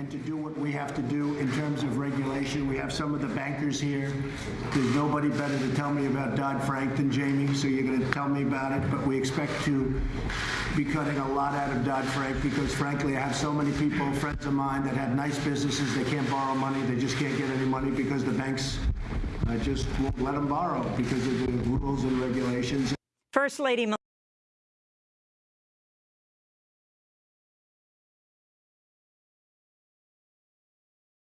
and to do what we have to do in terms of regulation. We have some of the bankers here. There's nobody better to tell me about Dodd-Frank than Jamie, so you're going to tell me about it. But we expect to be cutting a lot out of Dodd-Frank because frankly, I have so many people, friends of mine, that have nice businesses. They can't borrow money. They just can't get any money because the banks uh, just won't let them borrow because of the rules and regulations. First Lady